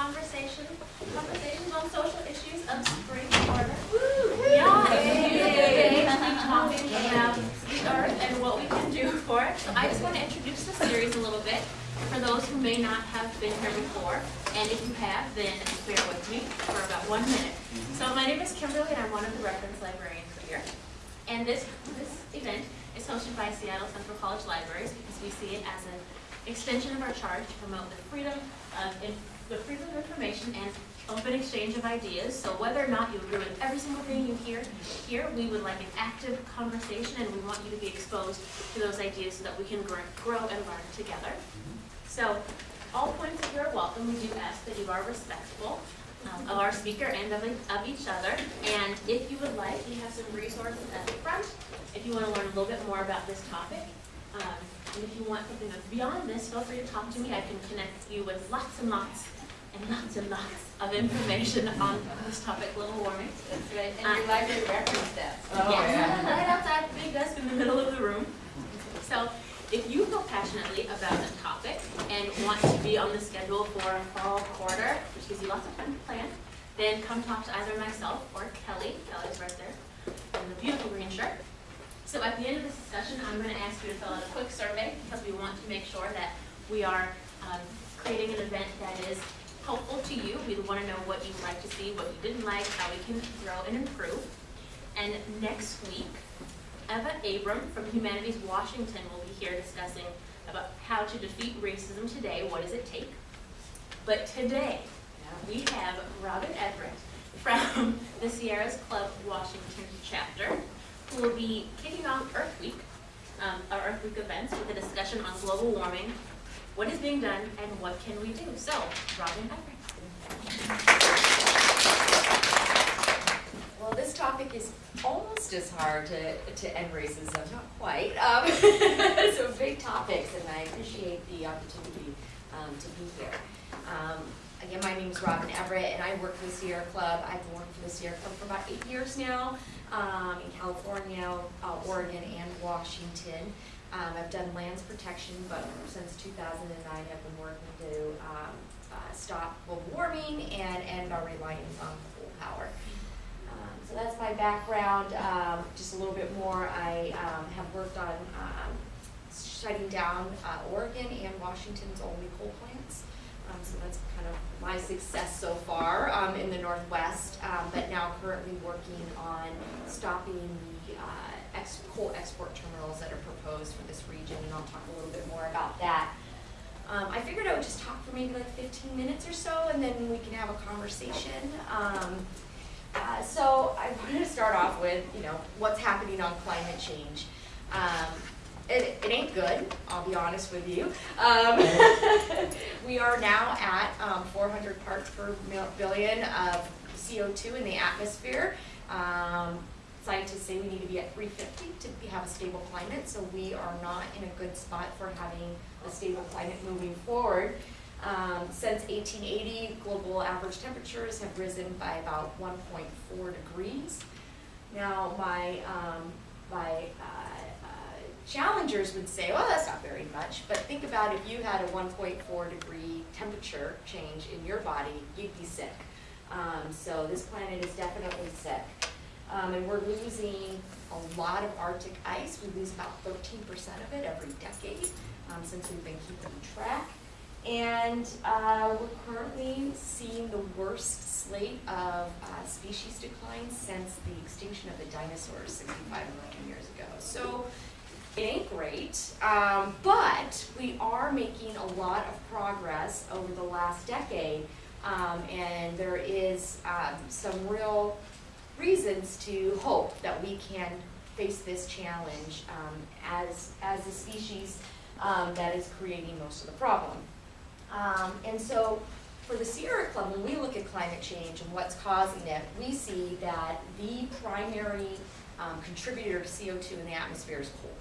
Conversation, conversations on social issues of spring quarter. Yeah, it's a beautiful day to be talking about the earth and what we can do for it. So I just want to introduce the series a little bit for those who may not have been here before. And if you have, then bear with me for about one minute. So my name is Kimberly and I'm one of the reference librarians here. And this, this event is hosted by Seattle Central College Libraries because we see it as an extension of our charge to promote the freedom of the freedom of information and open exchange of ideas. So whether or not you agree with every single thing you hear here, we would like an active conversation and we want you to be exposed to those ideas so that we can grow, grow and learn together. So all points of view are welcome. We do ask that you are respectful um, of our speaker and of, of each other. And if you would like, we have some resources at the front if you want to learn a little bit more about this topic. Um, and if you want something beyond this, feel free to talk to me. I can connect you with lots and lots and lots and lots of information on this topic, global warming. That's right, and your library reference desk. Oh, yes, right outside the big desk in the middle of the room. So if you feel passionately about the topic and want to be on the schedule for a fall quarter, which gives you lots of time to plan, then come talk to either myself or Kelly. Kelly's right there in the beautiful green shirt. So at the end of this discussion, I'm going to ask you to fill out a quick survey because we want to make sure that we are um, creating an event that is helpful to you. We want to know what you like to see, what you didn't like, how we can grow and improve. And next week, Eva Abram from Humanities Washington will be here discussing about how to defeat racism today. What does it take? But today, we have Robin Everett from the Sierras Club Washington chapter who will be kicking off Earth Week, um, our Earth Week events with a discussion on global warming, what is being done, and what can we do. So, Robin Everett. Well, this topic is almost as hard to, to end racism, not quite. Um, so big topics, and I appreciate the opportunity um, to be here. Um, again, my name is Robin Everett, and I work for the Sierra Club. I've working for the Sierra Club for about eight years now um, in California, uh, Oregon, and Washington. Um, I've done lands protection, but since 2009 I've been working to um, uh, stop global warming and end our reliance on coal power. Um, so that's my background. Um, just a little bit more, I um, have worked on um, shutting down uh, Oregon and Washington's only coal plants. So that's kind of my success so far in the Northwest, but now currently working on stopping the uh, ex coal export terminals that are proposed for this region, and I'll talk a little bit more about that. Um, I figured I would just talk for maybe like 15 minutes or so, and then we can have a conversation. Um, uh, so I wanted to start off with, you know, what's happening on climate change. Um, it, it ain't good, I'll be honest with you. Um, we are now at um, 400 parts per billion of CO2 in the atmosphere. Um, scientists say we need to be at 350 to have a stable climate, so we are not in a good spot for having a stable climate moving forward. Um, since 1880, global average temperatures have risen by about 1.4 degrees. Now, my, um, my uh, Challengers would say, well, that's not very much, but think about if you had a 1.4 degree temperature change in your body, you'd be sick. Um, so this planet is definitely sick. Um, and we're losing a lot of Arctic ice. We lose about 13% of it every decade um, since we've been keeping track. And uh, we're currently seeing the worst slate of uh, species decline since the extinction of the dinosaurs 65 million years ago. So it ain't great, um, but we are making a lot of progress over the last decade, um, and there is um, some real reasons to hope that we can face this challenge um, as, as a species um, that is creating most of the problem. Um, and so for the Sierra Club, when we look at climate change and what's causing it, we see that the primary contributor to CO2 in the atmosphere is coal.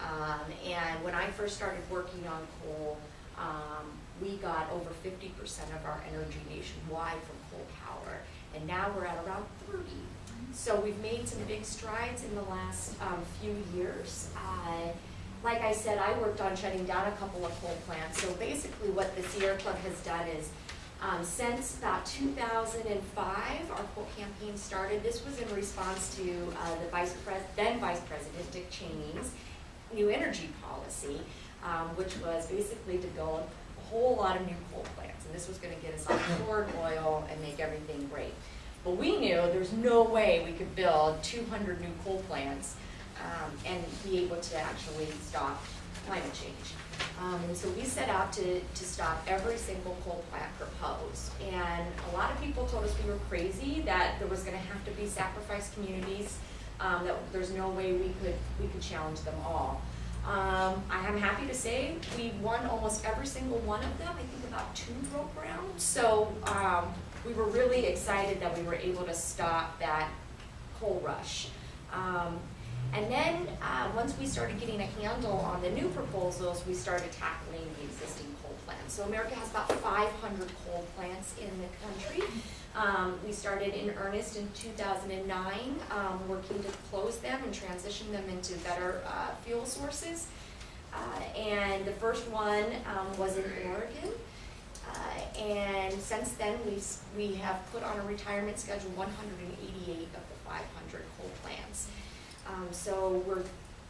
Um, and when I first started working on coal, um, we got over 50% of our energy nationwide from and now we're at around 30. So we've made some big strides in the last um, few years. Uh, like I said, I worked on shutting down a couple of coal plants. So basically what the Sierra Club has done is Um, since about 2005, our coal campaign started. This was in response to uh, the vice then Vice President Dick Cheney's new energy policy, um, which was basically to a whole lot of new coal plants. And this was going to get us off foreign oil and make everything great. But we knew there's no way we could build 200 new coal plants um, and be able to actually stop climate change. Um, and so we set out to, to stop every single coal plant proposed. And a lot of people told us we were crazy, that there was gonna have to be sacrificed communities, um, that there's no way we could, we could challenge them all. Um, I am happy to say we won almost every single one of them, I think about two broke ground. So, um, we were really excited that we were able to stop that coal rush. Um, and then, uh, once we started getting a handle on the new proposals, we started tackling the existing coal plants. So America has about five hundred coal plants in the country. Um, we started in earnest in two thousand and nine, um, working to close them and transition them into better, uh, fuel sources. Uh, and the first one, um, was in Oregon. Uh, and since then, we've, we have put on a retirement schedule one hundred and eighty-eight of the five hundred coal plants. Um, so we're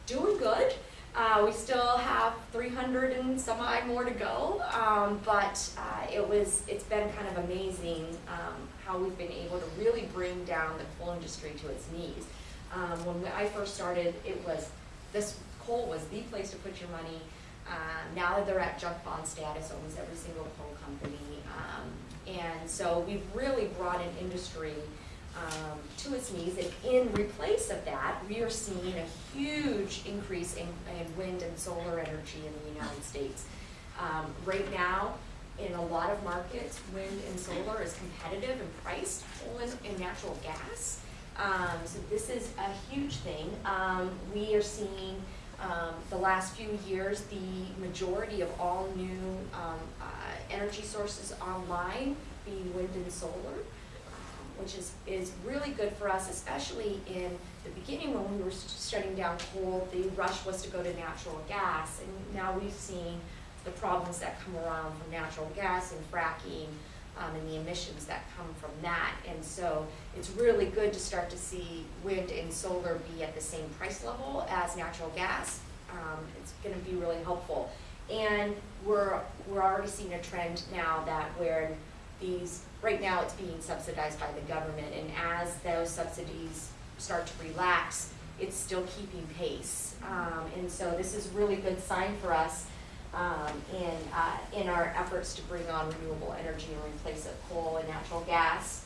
doing good. Uh, we still have three hundred and some odd more to go, um, but, uh, it was, it's been kind of amazing, um, how we've been able to really bring down the coal industry to its knees. Um, when I first started, it was, this coal was the place to put your money. Uh, now that they're at junk bond status, almost every single coal company, um, and so we've really brought an industry, um, to its knees. And in replace of that, we are seeing a huge increase in, in wind and solar energy in the United States. Um, right now, in a lot of markets, wind and solar is competitive in price, coal and, and natural gas. Um, so this is a huge thing. Um, we are seeing, um, the last few years, the majority of all new, um, uh, energy sources online being wind and solar um, which is, is really good for us, especially in the beginning when we were shutting down coal, the rush was to go to natural gas, and now we've seen the problems that come around from natural gas and fracking, um, and the emissions that come from that, and so it's really good to start to see wind and solar be at the same price level as natural gas. Um, it's gonna be really helpful. And we're, we're already seeing a trend now that where these, right now it's being subsidized by the government, and as those subsidies start to relax, it's still keeping pace. Um, and so this is really good sign for us, um, in, uh, in our efforts to bring on renewable energy and replace of coal and natural gas.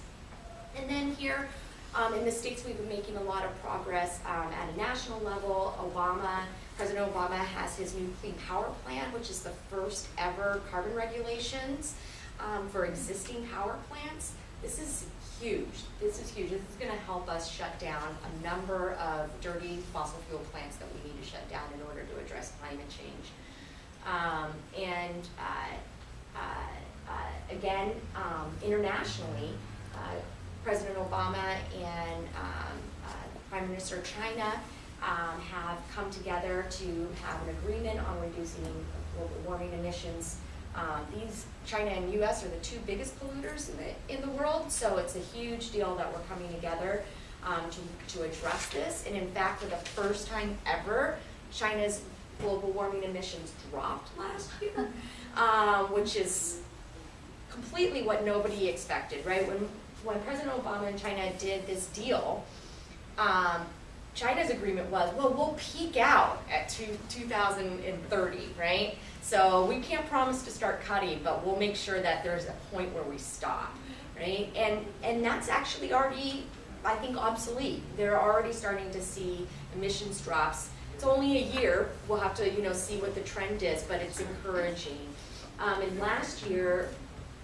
And then here, um, in the States, we've been making a lot of progress, um, at a national level. Obama, President Obama has his new Clean Power Plan, which is the first ever carbon regulations, um, for existing power plants. This is huge. This is huge. This is gonna help us shut down a number of dirty fossil fuel plants that we need to shut down in order to address climate change. Um, and, uh, uh, uh, again, um, internationally, uh, President Obama and, um, uh, Prime Minister China, um, have come together to have an agreement on reducing global warming emissions. Um, these, China and US are the two biggest polluters in the, in the world, so it's a huge deal that we're coming together, um, to, to address this. And in fact, for the first time ever, China's global warming emissions dropped last year, um, which is completely what nobody expected, right? When, when President Obama and China did this deal, um, China's agreement was, well, we'll peak out at two, 2030, right? So we can't promise to start cutting, but we'll make sure that there's a point where we stop, right? And, and that's actually already, I think, obsolete. They're already starting to see emissions drops. It's only a year, we'll have to, you know, see what the trend is, but it's encouraging. Um, and last year,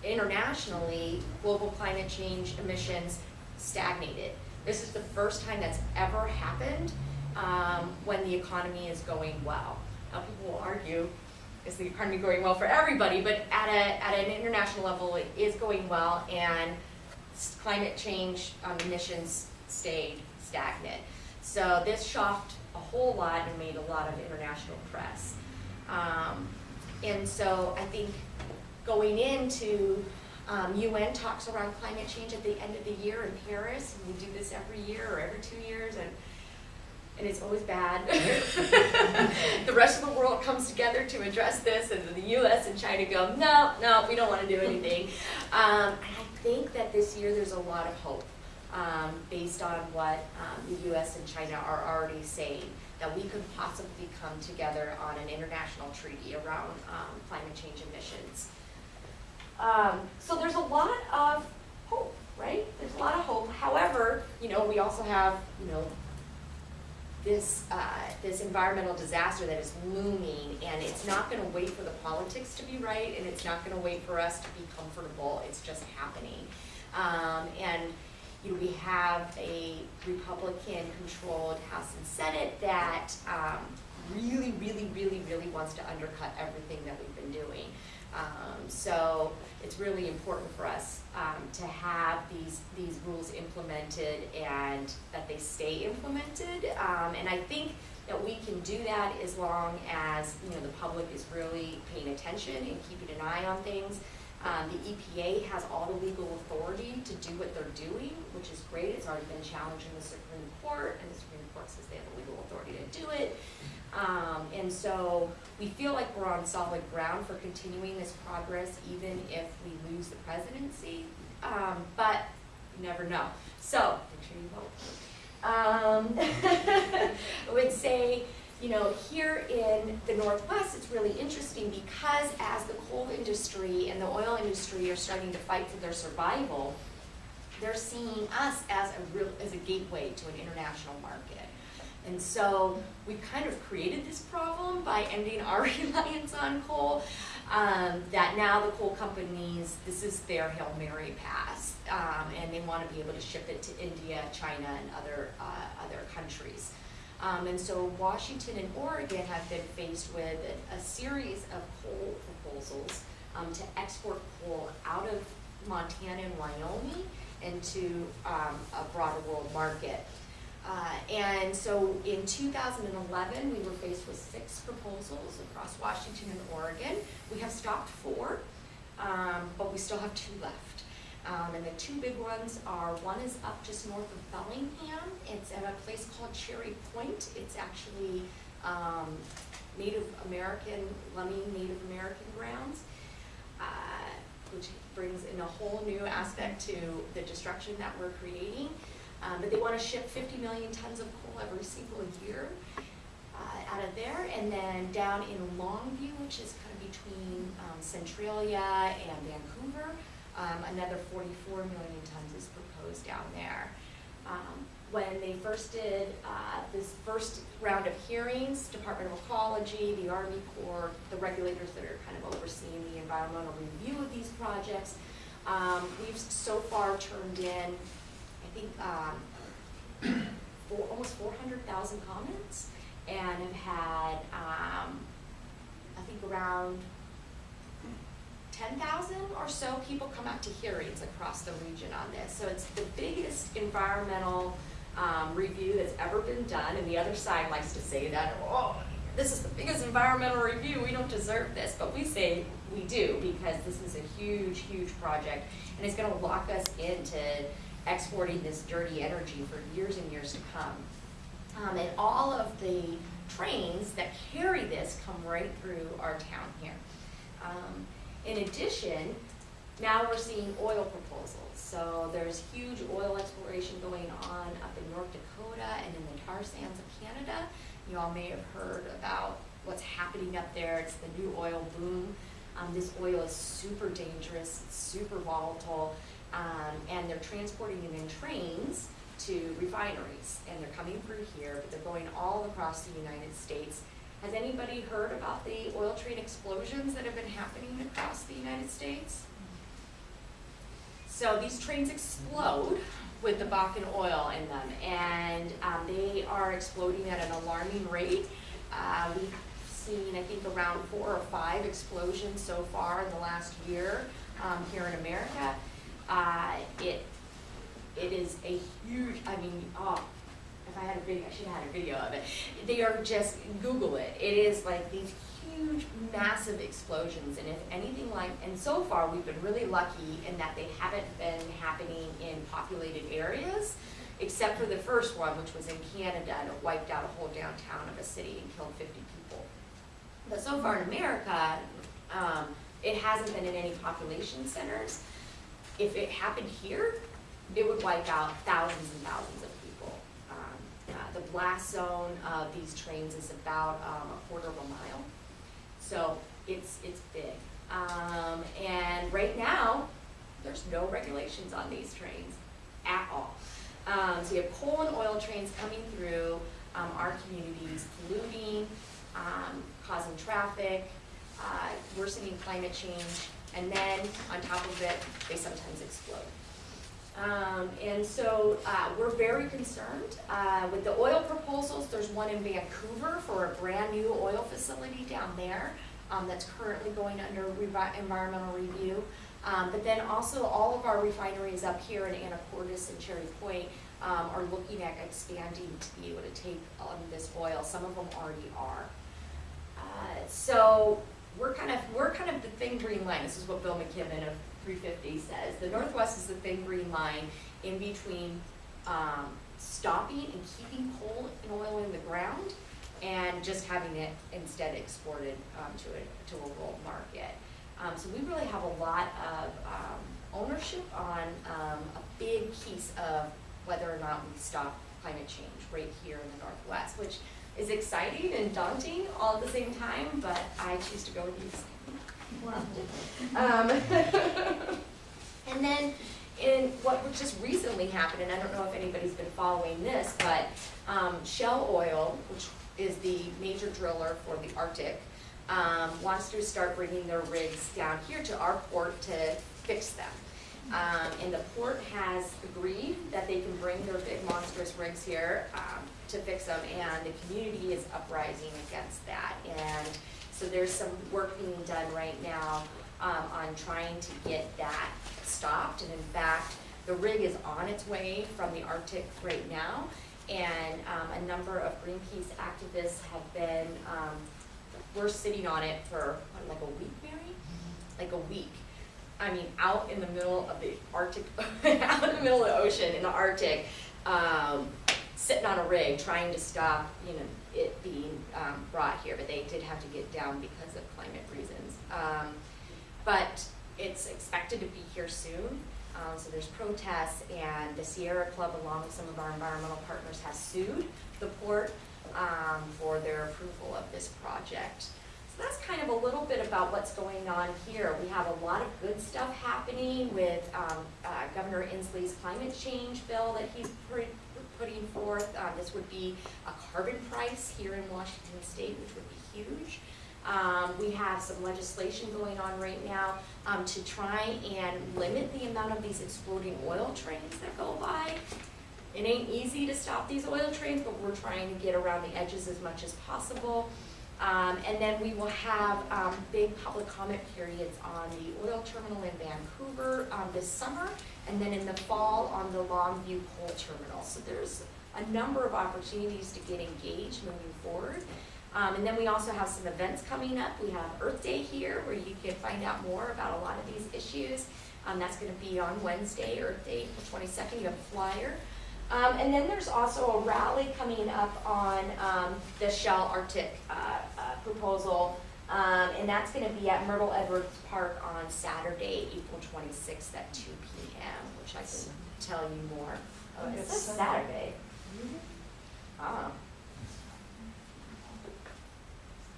internationally, global climate change emissions stagnated. This is the first time that's ever happened um, when the economy is going well. Now, people will argue, is the economy going well for everybody? But at a at an international level, it is going well, and climate change um, emissions stayed stagnant. So this shocked a whole lot and made a lot of international press. Um, and so I think going into Um, UN talks around climate change at the end of the year in Paris, and we do this every year or every two years, and and it's always bad. the rest of the world comes together to address this, and the U.S. and China go, no, no, we don't want to do anything. Um, and I think that this year there's a lot of hope um, based on what um, the U.S. and China are already saying that we could possibly come together on an international treaty around um, climate change emissions. Um, so there's a lot of hope, right? There's a lot of hope. However, you know, we also have, you know, this, uh, this environmental disaster that is looming, and it's not gonna wait for the politics to be right, and it's not gonna wait for us to be comfortable, it's just happening. Um, and, you know, we have a Republican-controlled House and Senate that, um, really, really, really, really wants to undercut everything that we've been doing. Um, so it's really important for us um, to have these these rules implemented and that they stay implemented. Um, and I think that we can do that as long as you know the public is really paying attention and keeping an eye on things. Um, the EPA has all the legal authority to do what they're doing, which is great. It's already been challenged in the Supreme Court, and the Supreme Court says they have the legal authority to do it. Um, and so we feel like we're on solid ground for continuing this progress even if we lose the presidency. Um, but you never know. So make sure you vote. Um, I would say, you know, here in the Northwest, it's really interesting because as the coal industry and the oil industry are starting to fight for their survival, they're seeing us as a real as a gateway to an international market. And so we've kind of created this problem by ending our reliance on coal. Um, that now the coal companies, this is their Hail Mary pass, um, and they want to be able to ship it to India, China, and other, uh, other countries. Um, and so Washington and Oregon have been faced with a, a series of coal proposals um, to export coal out of Montana and Wyoming into um, a broader world market. Uh, and so in 2011, we were faced with six proposals across Washington and Oregon. We have stopped four, um, but we still have two left. Um, and the two big ones are, one is up just north of Bellingham. It's at a place called Cherry Point. It's actually um, Native American, Lummi Native American grounds, uh, which brings in a whole new aspect to the destruction that we're creating. Um, but they want to ship 50 million tons of coal every single year uh, out of there. And then down in Longview, which is kind of between um, Centralia and Vancouver, um, another 44 million tons is proposed down there. Um, when they first did uh, this first round of hearings, Department of Ecology, the Army Corps, the regulators that are kind of overseeing the environmental review of these projects, um, we've so far turned in I think, um, four, almost four hundred thousand comments, and have had, um, I think around ten thousand or so people come out to hearings across the region on this. So it's the biggest environmental, um, review that's ever been done, and the other side likes to say that, oh, this is the biggest environmental review, we don't deserve this, but we say we do, because this is a huge, huge project, and it's gonna lock us into exporting this dirty energy for years and years to come. Um, and all of the trains that carry this come right through our town here. Um, in addition, now we're seeing oil proposals. So there's huge oil exploration going on up in North Dakota and in the tar sands of Canada. You all may have heard about what's happening up there. It's the new oil boom. Um, this oil is super dangerous, super volatile. Um, and they're transporting it in trains to refineries, and they're coming through here, but they're going all across the United States. Has anybody heard about the oil train explosions that have been happening across the United States? So these trains explode with the Bakken oil in them, and um, they are exploding at an alarming rate. Uh, we've seen, I think, around four or five explosions so far in the last year um, here in America. Uh, it, it is a huge, I mean, oh, if I had a video, I should have had a video of it. They are just, Google it. It is like these huge, massive explosions, and if anything like, and so far, we've been really lucky in that they haven't been happening in populated areas, except for the first one, which was in Canada, and it wiped out a whole downtown of a city and killed fifty people. But so far in America, um, it hasn't been in any population centers. If it happened here, it would wipe out thousands and thousands of people. The blast zone of these trains is about um, a quarter of a mile, so it's it's big. Um, and right now, there's no regulations on these trains at all. Um, so you have coal and oil trains coming through um, our communities, polluting, um, causing traffic, uh, worsening climate change, and then on top of it, they sometimes explode. Um, and so, uh, we're very concerned, uh, with the oil proposals, there's one in Vancouver for a brand-new oil facility down there, um, that's currently going under environmental review. Um, but then also, all of our refineries up here in Anacortes and Cherry Point, um, are looking at expanding to be able to take, um, this oil, some of them already are. Uh, so, we're kind of, we're kind of the thin green line, this is what Bill McKibben of three fifty says. The Northwest is the thin green line in between, um, stopping and keeping coal and oil in the ground and just having it instead exported, um, to a, to a world market. Um, so we really have a lot of, um, ownership on, um, a big piece of whether or not we stop climate change right here in the Northwest, which is exciting and daunting all at the same time, but I choose to go with Um, and then in what just recently happened, and I don't know if anybody's been following this, but um, Shell Oil, which is the major driller for the Arctic, um, wants to start bringing their rigs down here to our port to fix them. Um, and the port has agreed that they can bring their big monstrous rigs here, um, to fix them, and the community is uprising against that. And so there's some work being done right now, um, on trying to get that stopped. And in fact, the rig is on its way from the Arctic right now. And, um, a number of Greenpeace activists have been, um, we're sitting on it for, what, like a week, Mary? Like a week. I mean, out in the middle of the Arctic, out in the middle of the ocean in the Arctic, um, sitting on a rig trying to stop, you know, it being um, brought here, but they did have to get down because of climate reasons. Um, but it's expected to be here soon. Um, so there's protests, and the Sierra Club, along with some of our environmental partners, has sued the port um, for their approval of this project. So that's kind of a little bit about what's going on here. We have a lot of good stuff happening with um, uh, Governor Inslee's climate change bill that he's putting forth. Uh, This would be a carbon price here in Washington State, which would be huge. Um, We have some legislation going on right now um, to try and limit the amount of these exploding oil trains that go by. It ain't easy to stop these oil trains, but we're trying to get around the edges as much as possible. Um, and then we will have, um, big public comment periods on the oil terminal in Vancouver, um, this summer, and then in the fall on the Longview Coal Terminal. So there's a number of opportunities to get engaged moving forward. Um, and then we also have some events coming up. We have Earth Day here, where you can find out more about a lot of these issues. Um, that's gonna be on Wednesday, Earth Day, April twenty-second, you have a flyer. Um, and then there's also a rally coming up on, um, the Shell Arctic, uh, proposal. Um, and that's gonna be at Myrtle Edwards Park on Saturday, April twenty-sixth at two P M, which I can tell you more. Oh, it says Saturday. Oh,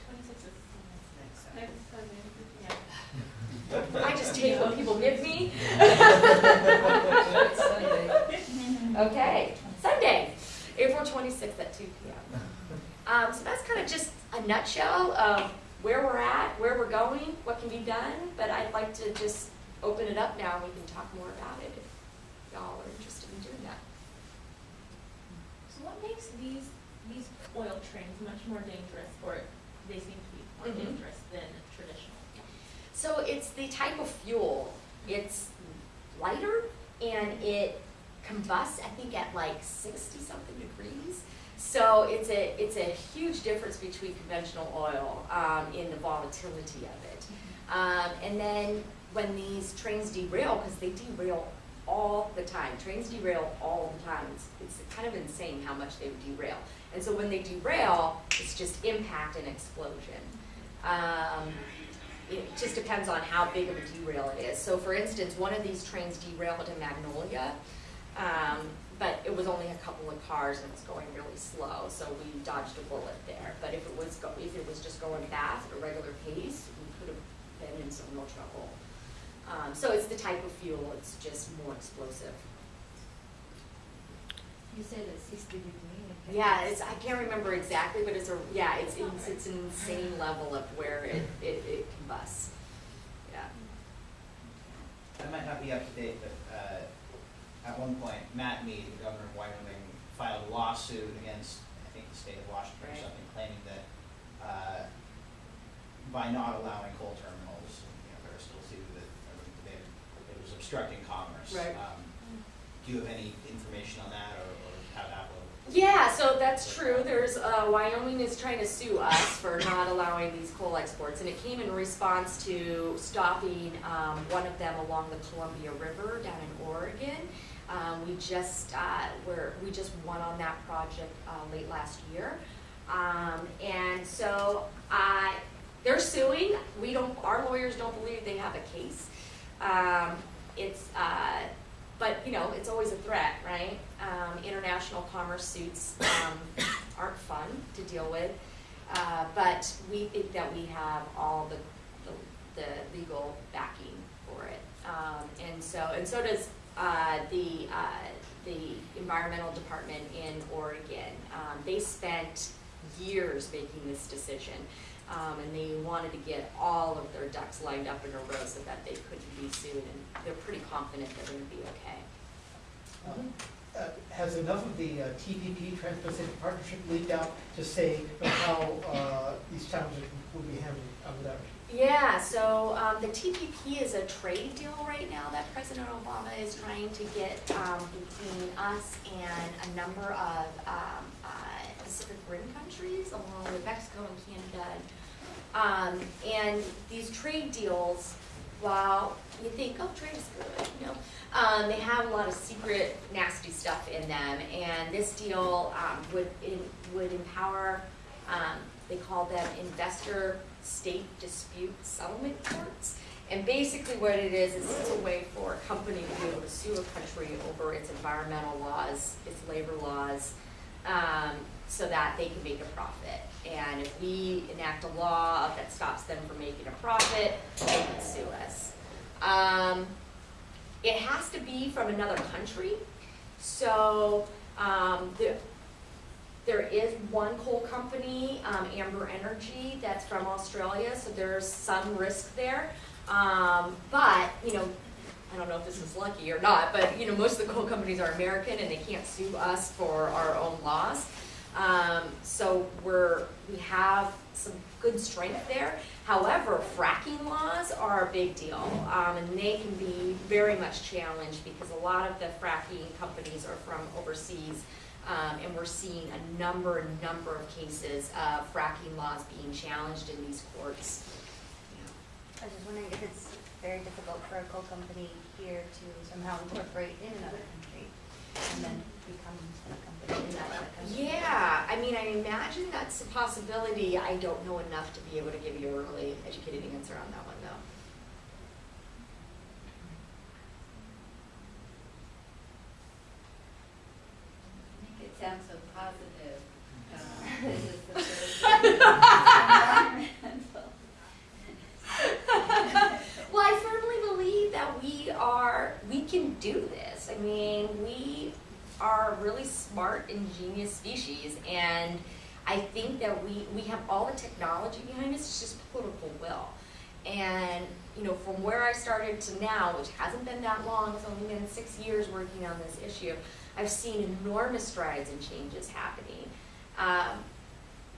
Twenty-six is next Sunday, yeah. I just take what people give me. Okay, Sunday, April twenty-sixth at two P M. Um, so that's kind of just a nutshell of where we're at, where we're going, what can be done, but I'd like to just open it up now and we can talk more about it if y'all are interested in doing that. So what makes these, these oil trains much more dangerous, or they seem to be more Mhm. dangerous than traditional? So it's the type of fuel, it's lighter and it combusts, I think at like sixty something degrees. So it's a, it's a huge difference between conventional oil um, in the volatility of it. Um, and then when these trains derail, because they derail all the time, trains derail all the time. It's, it's kind of insane how much they would derail. And so when they derail, it's just impact and explosion. Um, it just depends on how big of a derail it is. So for instance, one of these trains derailed in Magnolia, um, but it was only a couple of cars and it was going really slow, so we dodged a bullet there. But if it was go, if it was just going fast at a regular pace, we could have been in some real trouble. Um, so it's the type of fuel, it's just more explosive. You said it's sixty degree. Yeah, it's, I can't remember exactly, but it's a, yeah, it's, it's, it's an insane level of where it, it, it combusts. Yeah. That might not be up to date, but at one point, Matt Mead, the governor of Wyoming, filed a lawsuit against, I think, the state of Washington or Right. something, claiming that uh, by not allowing coal terminals, you know, Barstool Sioux, that uh, they, it was obstructing commerce. Right. Um, Do you have any information on that, or or how that will? Yeah, so that's true. There's, uh, Wyoming is trying to sue us for not allowing these coal exports, and it came in response to stopping, um, one of them along the Columbia River down in Oregon. Um, we just, uh, we're, we just won on that project, uh, late last year. Um, and so, uh, they're suing. We don't, our lawyers don't believe they have a case. Um, it's, uh, but, you know, it's always a threat, right? Um, international commerce suits, um, aren't fun to deal with. Uh, but we think that we have all the, the, the legal backing for it. Um, and so, and so does, uh, the, uh, the environmental department in Oregon. Um, they spent years making this decision. Um, and they wanted to get all of their ducks lined up in a row so that they couldn't be sued, and they're pretty confident they're gonna be okay. Um, uh, Has enough of the uh, TPP, Trans-Pacific Partnership, leaked out to say how uh, these challenges will be handled under that? Yeah, so um, the TPP is a trade deal right now that President Obama is trying to get um, between us and a number of um, uh, Pacific Rim countries, along with Mexico and Canada. Um, and these trade deals, while you think, oh, trade is good, you know, um, they have a lot of secret, nasty stuff in them. And this deal um, would in, would empower, they call them investor state dispute settlement courts. And basically what it is, is it's a way for a company to be able to sue a country over its environmental laws, its labor laws, um, so that they can make a profit. And if we enact a law that stops them from making a profit, they can sue us. Um, it has to be from another country, so, um, the, there is one coal company, um, Ambre Energy, that's from Australia, so there's some risk there. Um, but, you know, I don't know if this is lucky or not, but, you know, most of the coal companies are American and they can't sue us for our own laws. Um, so we're, we have some good strength there. However, fracking laws are a big deal, um, and they can be very much challenged because a lot of the fracking companies are from overseas. Um, and we're seeing a number and number of cases of fracking laws being challenged in these courts. I was just wondering if it's very difficult for a coal company here to somehow incorporate in another country and then become a company in that other country. Yeah, I mean, I imagine that's a possibility. I don't know enough to be able to give you a really educated answer on that one, though. Make it sound so positive. Uh, This is the first environmental. Well, I firmly believe that we are, we can do this. I mean, we are a really smart, ingenious species, and I think that we, we have all the technology behind us, it's just political will. And, you know, from where I started to now, which hasn't been that long, it's only been six years working on this issue, I've seen enormous strides and changes happening. Um,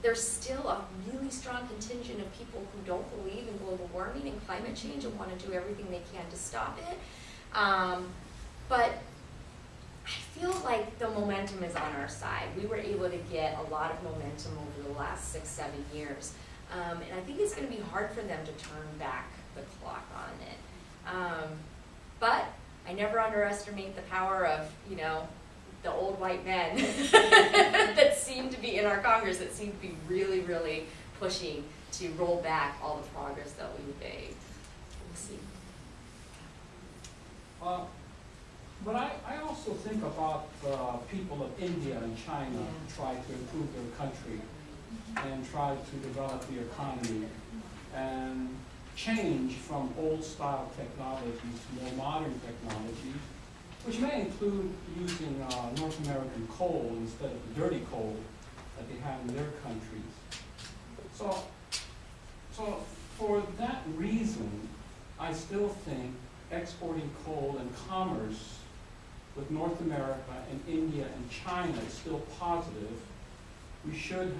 there's still a really strong contingent of people who don't believe in global warming and climate change and want to do everything they can to stop it. Um, but I feel like the momentum is on our side. We were able to get a lot of momentum over the last six, seven years. Um, and I think it's gonna be hard for them to turn back the clock on it. Um, but I never underestimate the power of, you know, the old white men that seem to be in our Congress, that seem to be really, really pushing to roll back all the progress that we've made. We'll see. Uh, But I, I also think about the people of India and China Yeah. try to improve their country and try to develop the economy and change from old style technologies to more modern technologies, which may include using uh, North American coal instead of the dirty coal that they have in their countries. So, so for that reason, I still think exporting coal and commerce with North America and India and China is still positive. We should,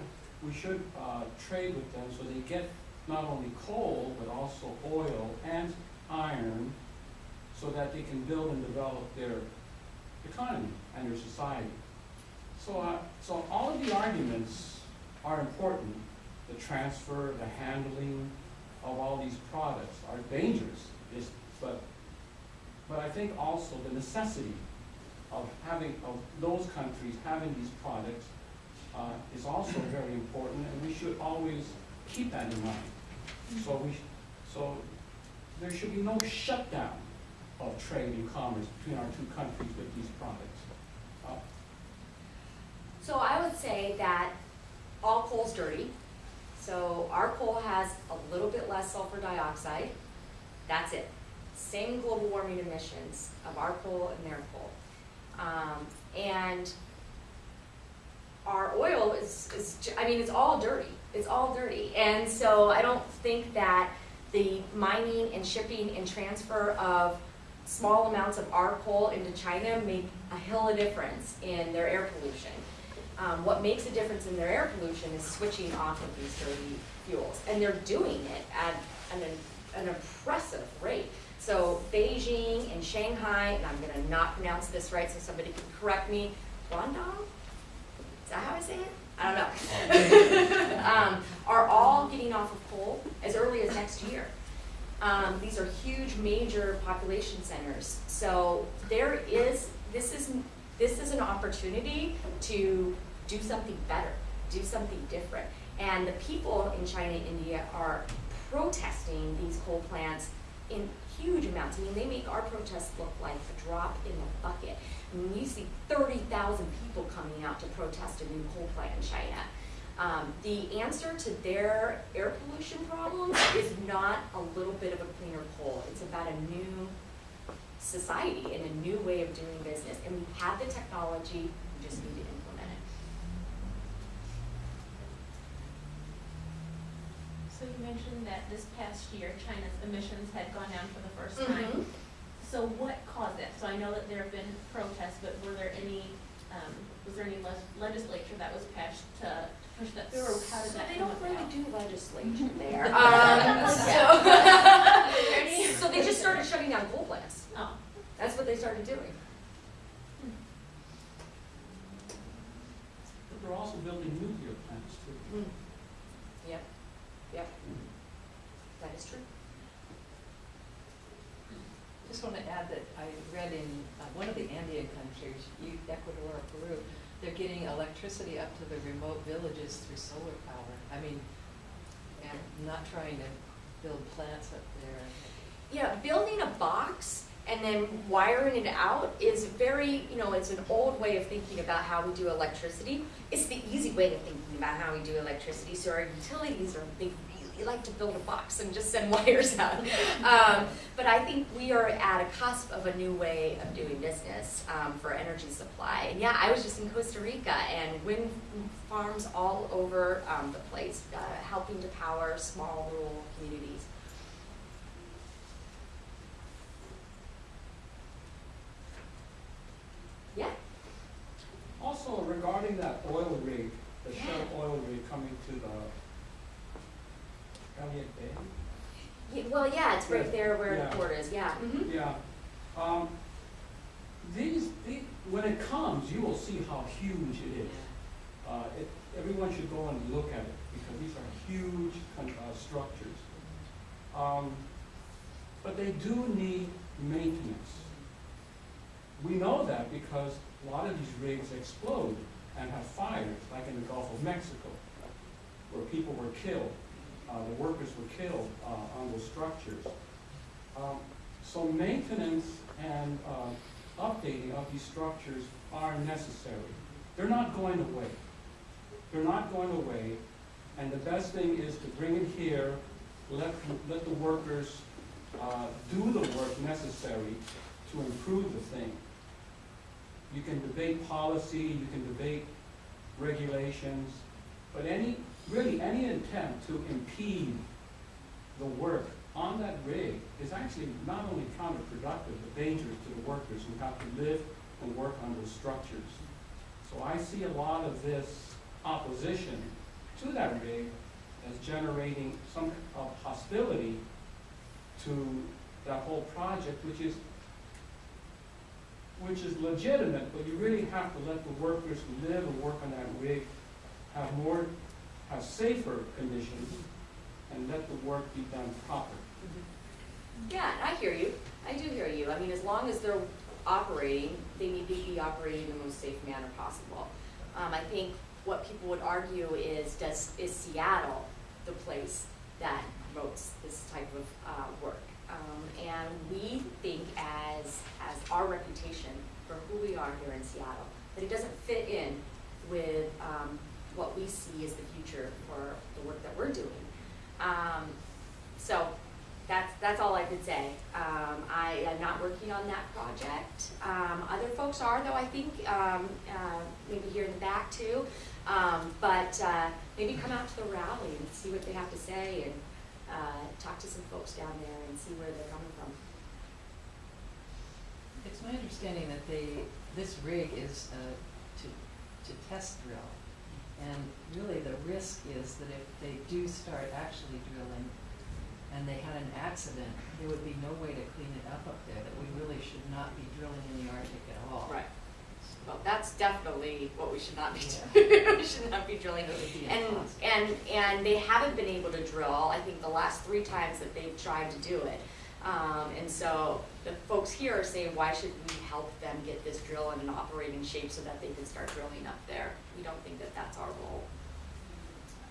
we should uh, trade with them so they get not only coal, but also oil and iron, so that they can build and develop their economy and their society. So, uh, so all of the arguments are important. The transfer, the handling of all these products are dangerous, but, but I think also the necessity of having, of those countries having these products uh, is also very important, and we should always keep that in mind. So we, so there should be no shutdown of trade and commerce between our two countries with these products. Uh, So I would say that all coal's dirty. So our coal has a little bit less sulfur dioxide. That's it. Same global warming emissions of our coal and their coal. Um, and our oil is, is, I mean, it's all dirty. It's all dirty. And so I don't think that the mining and shipping and transfer of small amounts of our coal into China make a hill of difference in their air pollution. Um, what makes a difference in their air pollution is switching off of these dirty fuels. And they're doing it at an, an impressive rate. So Beijing and Shanghai, and I'm gonna not pronounce this right so somebody can correct me, Guangdong? Is that how I say it? I don't know. um, are all getting off of coal as early as next year. Um, these are huge, major population centers. So there is, this is, this is an opportunity to do something better, do something different. And the people in China and India are protesting these coal plants in huge amounts. I mean, they make our protests look like a drop in the bucket. I mean, you see thirty thousand people coming out to protest a new coal plant in China. Um, the answer to their air pollution problems is not a little bit of a cleaner coal. It's about a new society and a new way of doing business. And we have the technology, we just need to implement it. So you mentioned that this past year, China's emissions had gone down for the first Mhm. time. So what caused that? So I know that there have been protests, but were there any, um, was there any les- legislature that was passed to push that through, or how did So that they don't really about? do legislature there. Um, so, so they just started shutting down coal plants. Oh, That's what they started doing. But they're also building nuclear plants too. Yep, yep. That is true. Just want to add that I read in uh, one of the Andean countries, Ecuador or Peru, they're getting electricity up to the remote villages through solar power. I mean, and not trying to build plants up there. Yeah, building a box and then wiring it out is very, you know, it's an old way of thinking about how we do electricity. It's the easy way of thinking about how we do electricity. So our utilities are, they really like to build a box and just send wires out. Um, but I think we are at a cusp of a new way of doing business um, for energy supply. And yeah, I was just in Costa Rica and wind farms all over um, the place, uh, helping to power small rural communities. Yeah. Also regarding that oil rig, the Shell oil rig coming to the Elliott Bay. Yeah, well, yeah, it's right there where Yeah. the port is, yeah. Mhm. Yeah, um, these, the, when it comes, you will see how huge it is. Uh, it, everyone should go and look at it, because these are huge, uh, structures. Um, but they do need maintenance. We know that because a lot of these rigs explode and have fires, like in the Gulf of Mexico, where people were killed, the workers were killed, uh, on those structures. Um, so maintenance and, uh, updating of these structures are necessary. They're not going away. They're not going away, and the best thing is to bring it here, let, let the workers, uh, do the work necessary to improve the thing. You can debate policy, you can debate regulations, but any, really, any attempt to impede the work on that rig is actually not only counterproductive, but dangerous to the workers who have to live and work on those structures. So I see a lot of this opposition to that rig as generating some of hostility to that whole project, which is, which is legitimate, but you really have to let the workers who live and work on that rig have more, have safer conditions, and let the work be done proper. Yeah, I hear you. I do hear you. I mean, as long as they're operating, they need to be operating in the most safe manner possible. Um, I think what people would argue is, does, is Seattle the place that promotes this type of, uh, work? Um, and we think as, as our reputation for who we are here in Seattle, that it doesn't fit in with, um, what we see as the future for the work that we're doing. Um, so, that's, that's all I could say. Um, I am not working on that project. Um, other folks are though, I think, um, uh, maybe here in the back too. Um, but, uh, maybe come out to the rally and see what they have to say and, uh, talk to some folks down there and see where they're coming from. It's my understanding that they, this rig is to, to test drill. And really, the risk is that if they do start actually drilling and they had an accident, there would be no way to clean it up up there, that we really should not be drilling in the Arctic at all. Right. Well, that's definitely what we should not be Yeah. doing. we should not be drilling. Be And, impossible. and, and they haven't been able to drill, I think the last three times that they've tried to do it. Um, and so the folks here are saying, why should we help them get this drill in an operating shape so that they can start drilling up there? We don't think that that's our role.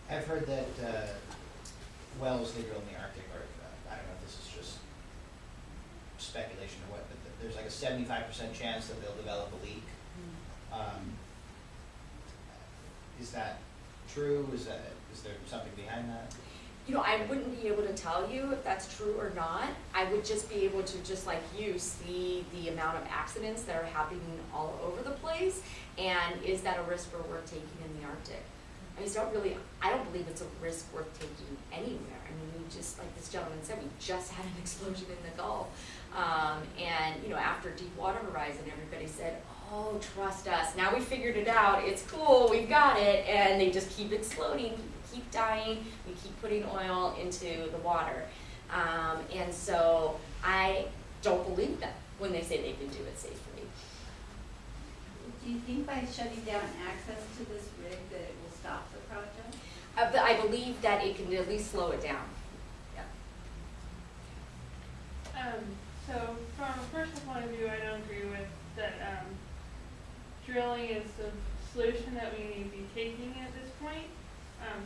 I've heard that, uh, wells they drill in the Arctic are, uh, I don't know if this is just speculation or what, but th- there's like a seventy-five percent chance that they'll develop a leak. Um, is that true? Is that, is there something behind that? You know, I wouldn't be able to tell you if that's true or not. I would just be able to, just like you, see the amount of accidents that are happening all over the place. And is that a risk worth taking in the Arctic? I just don't really, I don't believe it's a risk worth taking anywhere. I mean, we just, like this gentleman said, we just had an explosion in the Gulf. Um, and, you know, after Deepwater Horizon, everybody said, oh, trust us. Now we figured it out. It's cool. We've got it. And they just keep exploding. People keep dying. We keep putting oil into the water. Um, and so I don't believe them when they say they can do it safely. Do you think by shutting down access to this rig that it will stop the project? Uh, but I believe that it can at least slow it down. Um, so from a personal point of view, I don't agree with that, um, drilling is the solution that we need to be taking at this point. Um,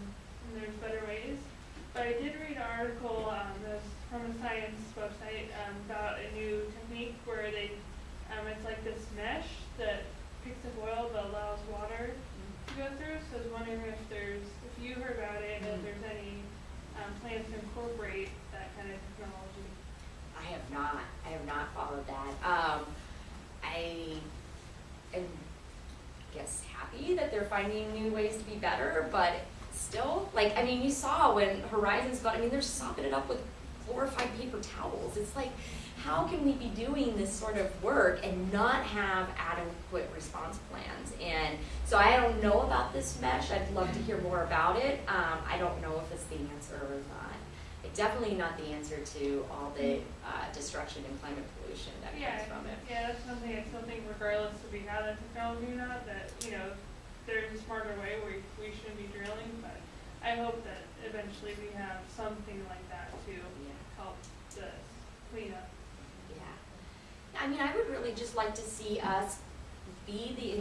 and there's better ways. But I did read an article, um, this, from a science website, um, about a new technique where they, um, it's like this mesh that picks up oil but allows water to go through. So I was wondering if there's, if you heard about it, if Mm. there's any, um, plans to incorporate that kind of technology. I have not, I have not followed that. Um, I am, guess, happy that they're finding new ways to be better, but still, like, I mean, you saw when Horizons got, I mean, they're sopping it up with glorified paper towels. It's like, how can we be doing this sort of work and not have adequate response plans? And so I don't know about this mesh. I'd love to hear more about it. Um, I don't know if it's the answer or not. definitely not the answer to all the uh, destruction and climate pollution that Yeah, comes from it. yeah, that's something I still think regardless if we have that technology or not, that, you know, there's a smarter way where we shouldn't be drilling, but I hope that eventually we have something like that to help the cleanup. Yeah. I mean, I would really just like to see us be the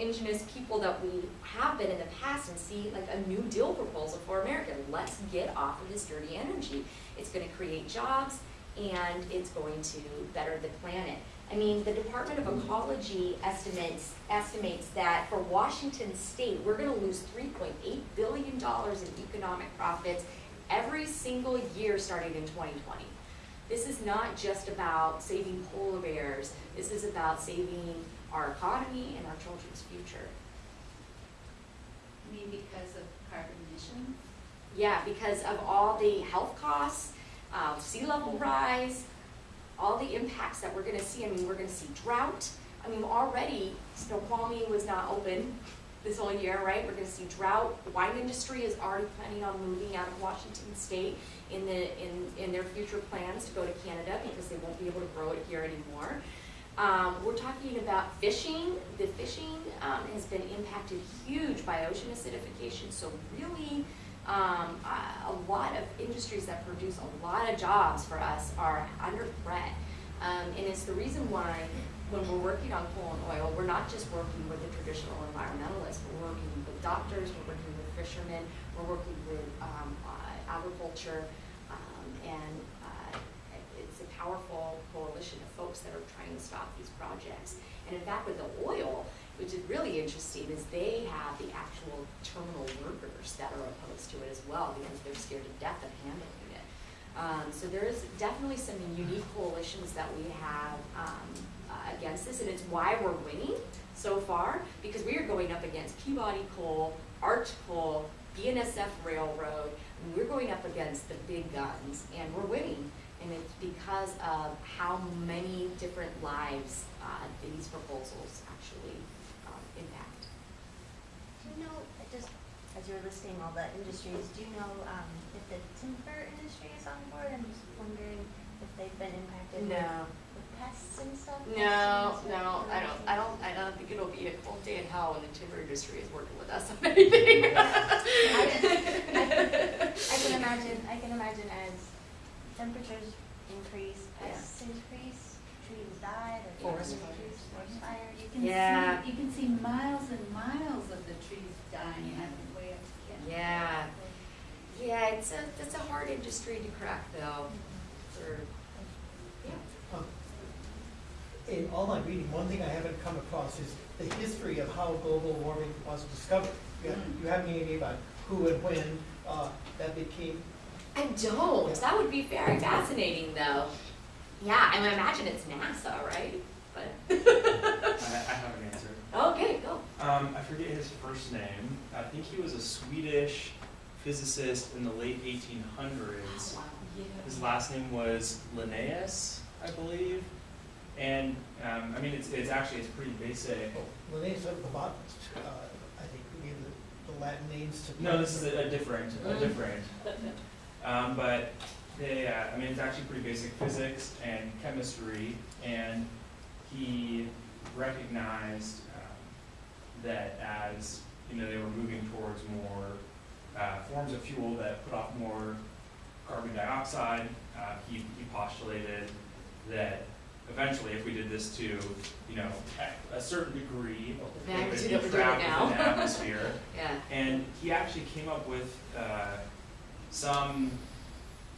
ingenious people that we have been in the past and see like a new deal proposal for America. Let's get off of this dirty energy. It's gonna create jobs and it's going to better the planet. I mean, the Department of Ecology estimates, estimates that for Washington State, we're gonna lose three point eight billion dollars in economic profits every single year starting in twenty twenty. This is not just about saving polar bears, this is about saving our economy and our children's future. I mean, because of carbon emissions? Yeah, because of all the health costs, uh, sea level rise, all the impacts that we're gonna see, I mean, we're gonna see drought. I mean, already Snoqualmie was not open this whole year, right? We're gonna see drought. The wine industry is already planning on moving out of Washington State in the, in, in their future plans to go to Canada because they won't be able to grow it here anymore. Um, we're talking about fishing. The fishing, um, has been impacted huge by ocean acidification, so really, um, a, a lot of industries that produce a lot of jobs for us are under threat. Um, and it's the reason why when we're working on coal and oil, we're not just working with the traditional environmentalists, we're working with doctors, we're working with fishermen, we're working with, um, uh, agriculture, um, and, uh, it's a powerful coalition of folks that are trying to stop these projects. And in fact, with the oil, which is really interesting, is they have the actual terminal workers that are opposed to it as well, because they're scared to death of handling it. Um, so there is definitely some unique coalitions that we have, um, uh, against this, and it's why we're winning so far, because we are going up against Peabody Coal, Arch Coal, BNSF Railroad, and we're going up against the big guns, and we're winning. And it's because of how many different lives, uh, these proposals actually, um, impact. Do you know, just, as you were listing all the industries, do you know, um, if the timber industry is on board? I'm just wondering if they've been impacted with with pests and stuff? No, and no, I don't. I don't, I don't think it'll be a cold day in hell when the timber industry is working with us on anything. I just- I can imagine, I can imagine as temperatures increase, pests increase, trees die, the Forest forest trees, forest fires. You can Yeah. see, you can see miles and miles of the trees dying on the way up to Kent. Yeah. Yeah, it's a, it's a hard industry to crack though, for, yeah. Um, In all my reading, one thing I haven't come across is the history of how global warming was discovered. You have, you have any idea about who and when, uh, that became, I don't, that would be very fascinating though. Yeah, I would imagine it's NASA, right? But, I, I have an answer. okay, go. Um, I forget his first name. I think he was a Swedish physicist in the late 1800s. Wow. His last name was Linnaeus, I believe. And um, I mean, it's, it's actually it's pretty basic. oh, Linnaeus of the botanist, uh, I think we gave the, the Latin names to. No, this is a, a different, a Mm. different. Um, but they, uh, I mean, it's actually pretty basic physics and chemistry, and he recognized um, that as you know they were moving towards more uh, forms of fuel that put off more carbon dioxide, uh, he, he postulated that eventually, if we did this to you know a, certain degree, it would be trapped within the atmosphere. Yeah. And he actually came up with uh, some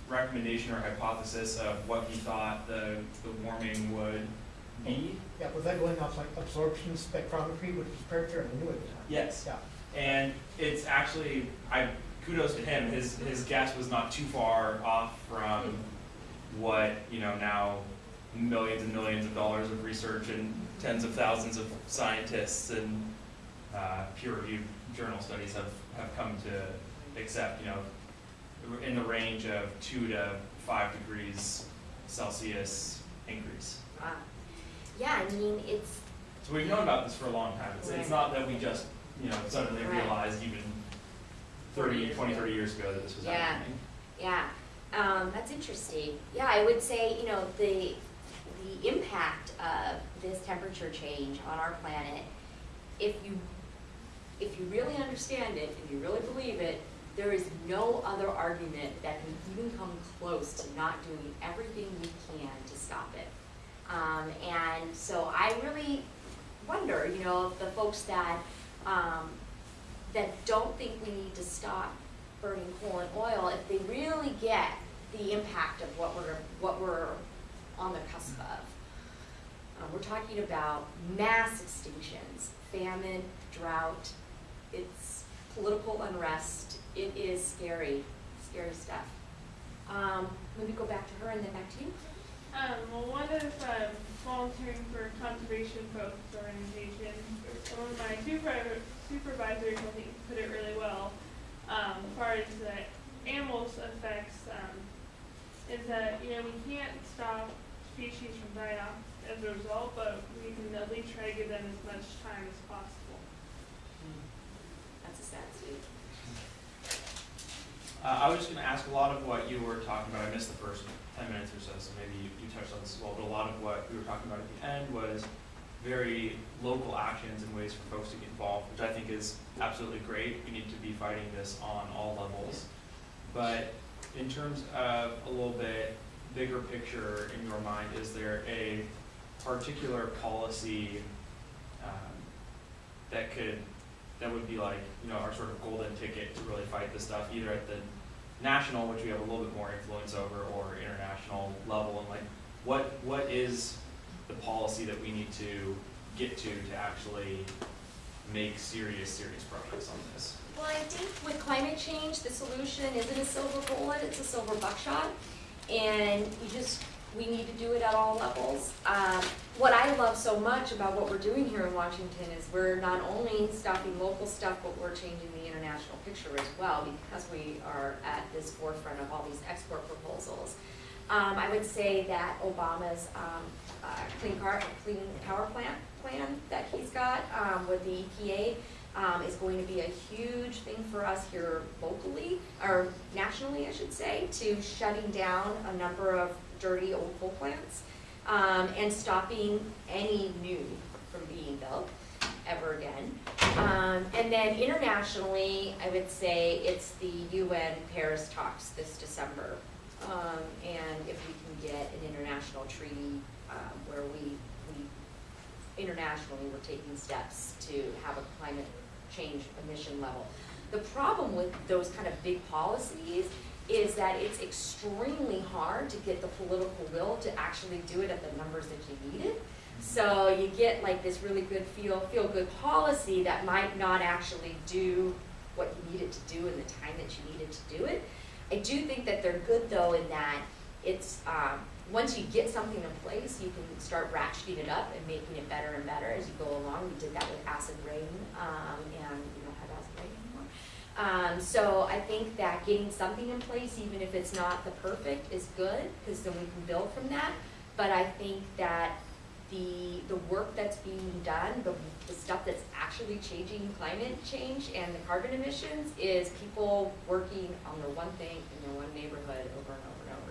recommendation or hypothesis of what he thought the, the warming would be. Yeah, was that going off like absorption spectrometry, which was I knew at the time. Yes. Yeah. And it's actually, I, kudos to him, his, his guess was not too far off from what, you know, now millions and millions of dollars of research and tens of thousands of scientists and uh, peer-reviewed journal studies have, have come to accept, you know, in the range of two to five degrees Celsius increase. Wow. Yeah, I mean, it's, So we've known about this for a long time. It's, it's not that we just, you know, suddenly Right. realized even 30, 20, 30 years ago that this was Yeah. happening. yeah. Um, that's interesting. Yeah, I would say, you know, the, the impact of this temperature change on our planet, if you, if you really understand it and you really believe it, there is no other argument that can even come close to not doing everything we can to stop it. Um, and so I really wonder, you know, the folks that, um, that don't think we need to stop burning coal and oil, if they really get the impact of what we're, what we're on the cusp of. Uh, we're talking about mass extinctions, famine, drought, it's political unrest, it is scary, scary stuff. Um, me go back to her and then back to you. Um, well, one is um, volunteering for conservation focused organization. One of my supervisor, supervisors, I think, put it really well. Um, as far as the animals effects, um, is that you know we can't stop species from dying off as a result, but we can at least try to give them as much time as possible. That's a sad state. Uh, I was just gonna ask a lot of what you were talking about, I missed the first ten minutes or so, so maybe you, you touched on this as well, but a lot of what we were talking about at the end was very local actions and ways for folks to get involved, which I think is absolutely great. We need to be fighting this on all levels. But in terms of a little bit bigger picture in your mind, is there a particular policy um, that could, that would be like, you know, our sort of golden ticket to really fight this stuff, either at the national, which we have a little bit more influence over, or international level, and like, what, what is the policy that we need to get to to actually make serious, serious progress on this? Well, I think with climate change, the solution isn't a silver bullet, it's a silver buckshot. And you just, we need to do it at all levels. Um, what I love so much about what we're doing here in Washington is we're not only stopping local stuff, but we're changing the international picture as well because we are at this forefront of all these export proposals. Um, I would say that Obama's um, uh, clean car, clean power plant plan that he's got um, with the EPA um, is going to be a huge thing for us here locally, or nationally, I should say, to shutting down a number of dirty old coal plants um, and stopping any new from being built ever again. Um, and then internationally, I would say it's the UN Paris talks this December. Um, and if we can get an international treaty um, where we, we internationally we're taking steps to have a climate change emission level. The problem with those kind of big policies is that it's extremely hard to get the political will to actually do it at the numbers that you need it. So you get like this really good feel, feel good policy that might not actually do what you need it to do in the time that you needed to do it. I do think that they're good though in that it's, um, once you get something in place, you can start ratcheting it up and making it better and better as you go along. We did that with acid rain, um, and we don't have acid rain anymore. Um, so I think that getting something in place, even if it's not the perfect, is good, because then we can build from that. But I think that the, the work that's being done, the, the stuff that's actually changing climate change and the carbon emissions is people working on their one thing in their one neighborhood over and over and over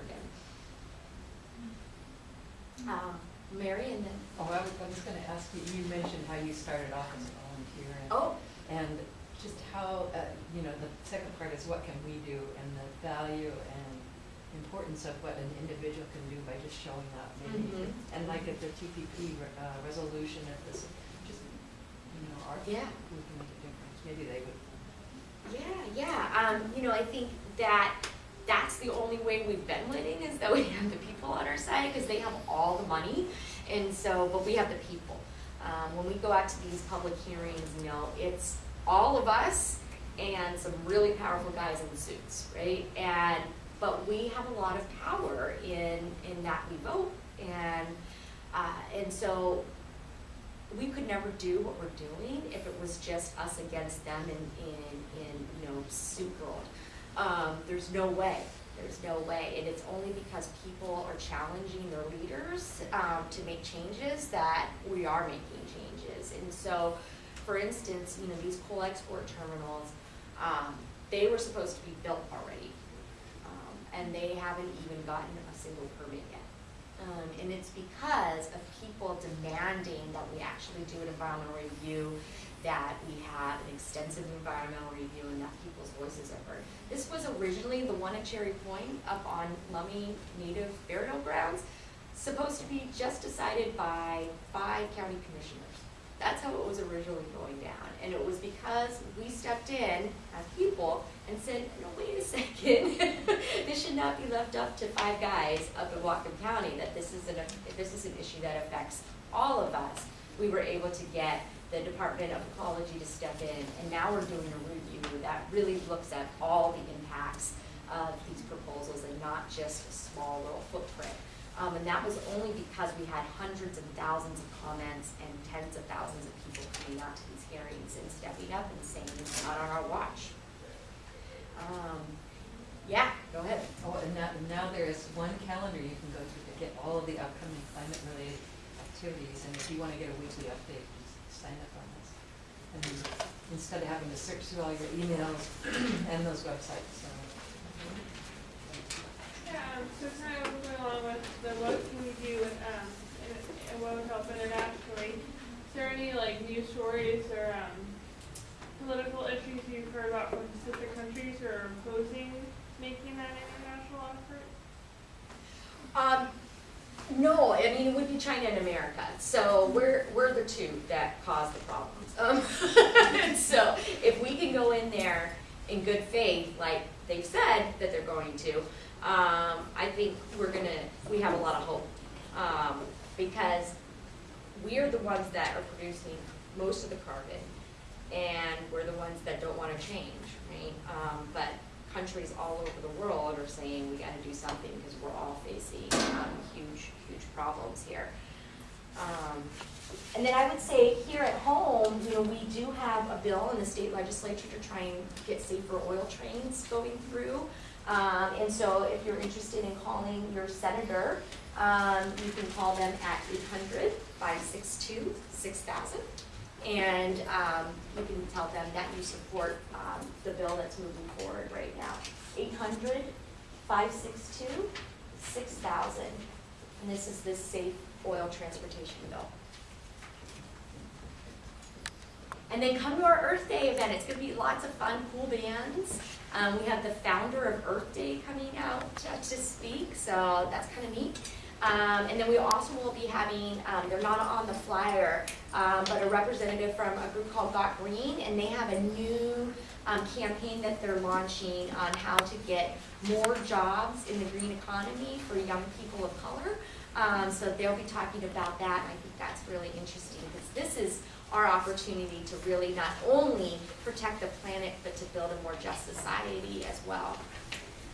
again. Um, Mary and then, Oh, I was, I was gonna ask you, you mentioned how you started off as a volunteer and, oh, and just how, uh, you know, the second part is what can we do and the value and importance of what an individual can do by just showing up maybe. Mhm. And like at the TPP, re- uh, resolution of this, just, you know, our, Yeah. who can make a difference, maybe they would yeah, yeah, um, you know, I think that that's the only way we've been winning is that we have the people on our side, because they have all the money, and so, but we have the people. Um, when we go out to these public hearings, you know, it's all of us and some really powerful guys in suits, right? And, but we have a lot of power in, in that we vote, and, uh, and so we could never do what we're doing if it was just us against them in, in, in you know, suit world. Um, there's no way. There's no way. And it's only because people are challenging their leaders um, to make changes that we are making changes. And so, for instance, you know, these coal export terminals, um, they were supposed to be built already um, and they haven't even gotten a single permit yet. Um, and it's because of people demanding that we actually do an environmental review, that we have an extensive environmental review, and that people's voices are heard. This was originally the one at Cherry Point up on Lummi Native Burial Grounds, supposed to be just decided by five county commissioners. That's how it was originally going down, and it was because we stepped in as people and said, no, wait a second, this should not be left up to five guys up in Whatcom County, that this is an, this is an issue that affects all of us. We were able to get the Department of Ecology to step in, and now we're doing a review that really looks at all the impacts of these proposals and not just a small little footprint. Um, and that was only because we had hundreds and thousands of comments and tens of thousands of people coming out to these hearings and stepping up and saying, it's not on our watch. Um, yeah, go ahead. Oh, and now, now there is one calendar you can go to to get all of the upcoming climate-related activities, and if you wanna get a weekly update, just sign up on this. And instead of having to search through all your emails and those websites, so. Um, so kind of moving along with the what can we do with, um, and, what would help internationally. Is there any like news stories or, um, political issues you've heard about from specific countries or opposing making that international effort? Um, no, I mean, it would be China and America, so we're, we're the two that cause the problems. Um, so if we can go in there in good faith, like they've said that they're going to, um, I think we're gonna, we have a lot of hope. Um, because we are the ones that are producing most of the carbon, and we're the ones that don't wanna change, right? Um, but countries all over the world are saying we gotta do something because we're all facing, um, huge, huge problems here. Um, and then I would say here at home, you know, we do have a bill in the state legislature to try and get safer oil trains going through. Um, and so if you're interested in calling your senator, um, you can call them at 800-562-6000. And, um, you can tell them that you support, um, the bill that's moving forward right now. 800-562-6000. And this is the safe oil transportation bill. And then come to our Earth Day event. It's going to be lots of fun, cool bands. Um, we have the founder of Earth Day coming out to speak, so that's kind of neat. Um, and then we also will be having, um, they're not on the flyer, um, but a representative from a group called Got Green, and they have a new um, campaign that they're launching on how to get more jobs in the green economy for young people of color. Um, so they'll be talking about that, and I think that's really interesting because this is our opportunity to really not only protect the planet, but to build a more just society as well.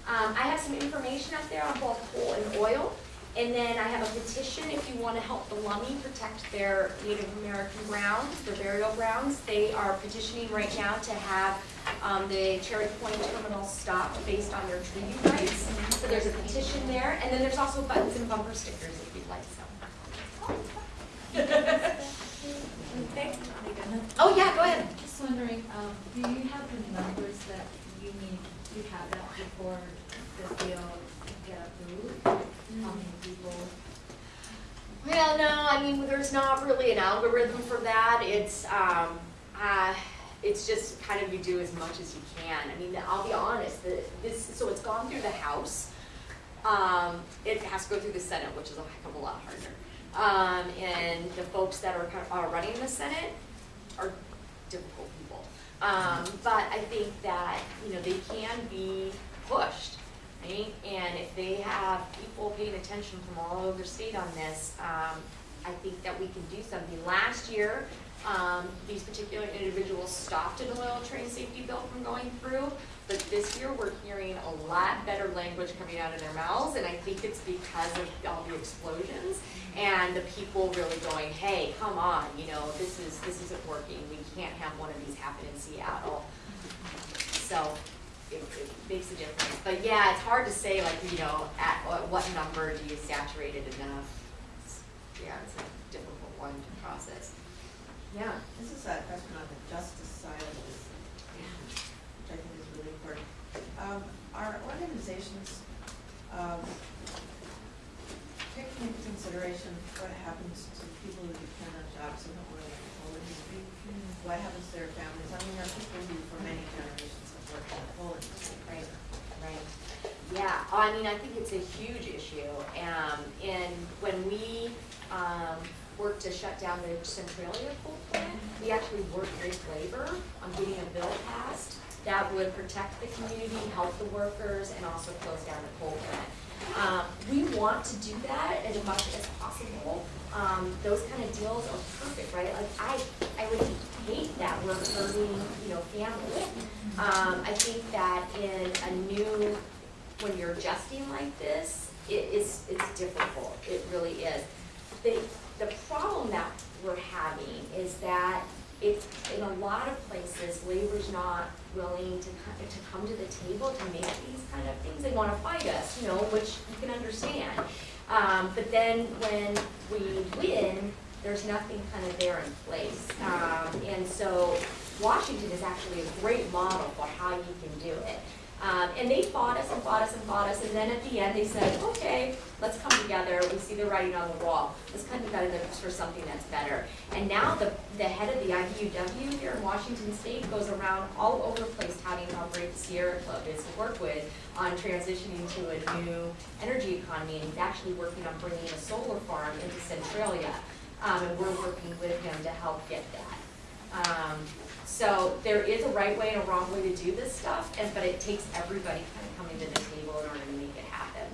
Um, I have some information up there on both coal and oil. And then I have a petition if you want to help the Lummi protect their Native American grounds, their burial grounds. They are petitioning right now to have um, the Cherry Point terminal stopped based on their treaty rights. So there's a petition there, and then there's also buttons and bumper stickers if you'd like some. Okay. Oh, yeah, go ahead. Just wondering, um, do you have the numbers that you need to have that before the deal get approved? How many people? Well, no, I mean, there's not really an algorithm for that. It's, um, uh, it's just kind of you do as much as you can. I mean, I'll be honest, the, this, so it's gone through the House. Um, it has to go through the Senate, which is a heck of a lot harder. Um, and the folks that are, are running the Senate are difficult people. Um, but I think that, you know, they can be pushed, right? And if they have people paying attention from all over the state on this, um, I think that we can do something. Last year, um, these particular individuals stopped an oil train safety bill from going through, but this year we're hearing a lot better language coming out of their mouths, and I think it's because of all the explosions and the people really going, hey, come on, you know, this is, this isn't working, we can't have one of these happen in Seattle. So, it, it makes a difference. But yeah, it's hard to say like, you know, at what, number do you saturate it enough? It's- Yeah, it's a difficult one to process. Yeah. This is a question on the justice side of this, which I think is really important. Um, are organizations um, taking into consideration what happens to people who depend on jobs who don't really have a coal industry, what happens to their families, I mean, there are people who for many generations have worked in the coal industry. Right, right. Yeah, I mean, I think it's a huge issue. Um, and when we, um, worked to shut down the Centralia coal plant, we actually worked with labor on getting a bill passed that would protect the community, help the workers, and also close down the coal plant. Um, we want to do that as much as possible. Um, those kind of deals are perfect, right? Like, I, I would hate that we're hurting, you know, families. Um, I think that in a new, when you're adjusting like this, it is, it's difficult, it really is. The, the problem that we're having is that it's, in a lot of places, labor's not willing to, to come to the table to make these kind of things. They wanna fight us, you know, which you can understand. Um, but then when we win, there's nothing kind of there in place. Um, and so Washington is actually a great model for how you can do it. Um, and they fought us and fought us and fought us, and then at the end they said, okay, let's come together, we see the writing on the wall, let's come together for something that's better. And now the, the head of the IBEW here in Washington State goes around all over the place touting how great the Sierra Club is to work with on transitioning to a new energy economy, and he's actually working on bringing a solar farm into Centralia. Um, and we're working with him to help get that. Um, so there is a right way and a wrong way to do this stuff, and, but it takes everybody kind of coming to the table in order to make it happen.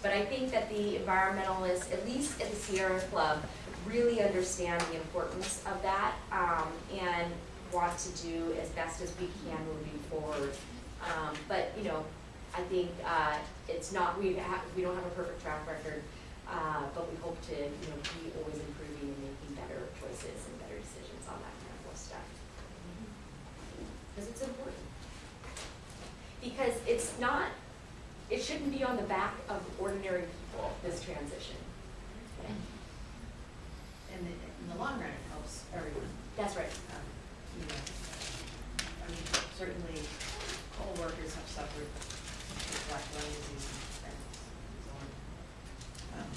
But I think that the environmentalists, at least at the Sierra Club, really understand the importance of that, um, and want to do as best as we can moving forward. Um, but, you know, I think, uh, it's not, we have, we don't have a perfect track record, uh, but we hope to, you know, be always improving and making better choices and better decisions on that kind of stuff. Because it's important. Because it's not, it shouldn't be on the back of ordinary people, this transition. And in in the long run, it helps everyone. That's right. Um, You know, I mean, certainly coal workers have suffered with black lung disease and so on. Um,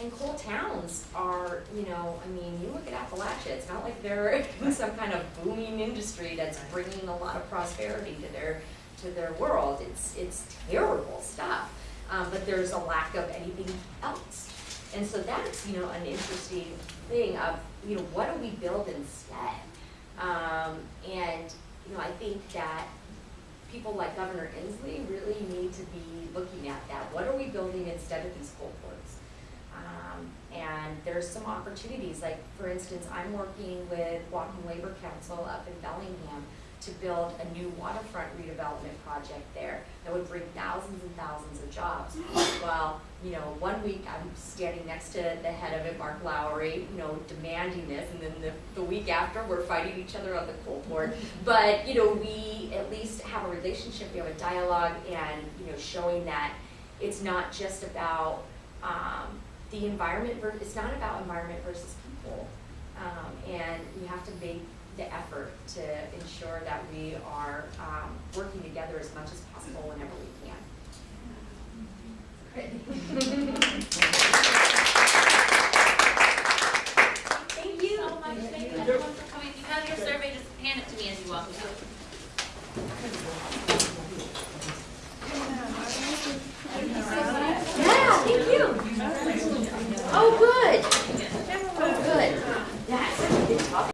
And coal towns are, you know, I mean, you look at Appalachia, it's not like they're some kind of booming industry that's bringing a lot of prosperity to their, to their world. It's, it's terrible stuff, um, but there's a lack of anything else. And so that's, you know, an interesting thing of, you know, what do we build instead? Um, and, you know, I think that people like Governor Inslee really need to be looking at that. What are we building instead of these coal ports? Um, and there's some opportunities, like for instance, I'm working with Whatcom Labor Council up in Bellingham to build a new waterfront redevelopment project there that would bring thousands and thousands of jobs. Well, you know, one week I'm standing next to the head of it, Mark Lowry, you know, demanding this, and then the, the week after, we're fighting each other on the coal board. But, you know, we at least have a relationship, we have a dialogue, and, you know, showing that it's not just about, um, the environment, ver- it's not about environment versus people. Um, and we have to make the effort to ensure that we are, um, working together as much as possible whenever we can. Thank you. so much, thank you everyone for coming. If you have your survey, just hand it to me as you walk out. Yeah, thank you. Oh, good.